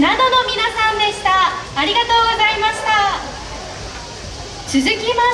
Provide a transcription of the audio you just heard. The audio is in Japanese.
などの皆さんでした。ありがとうございました。続きまして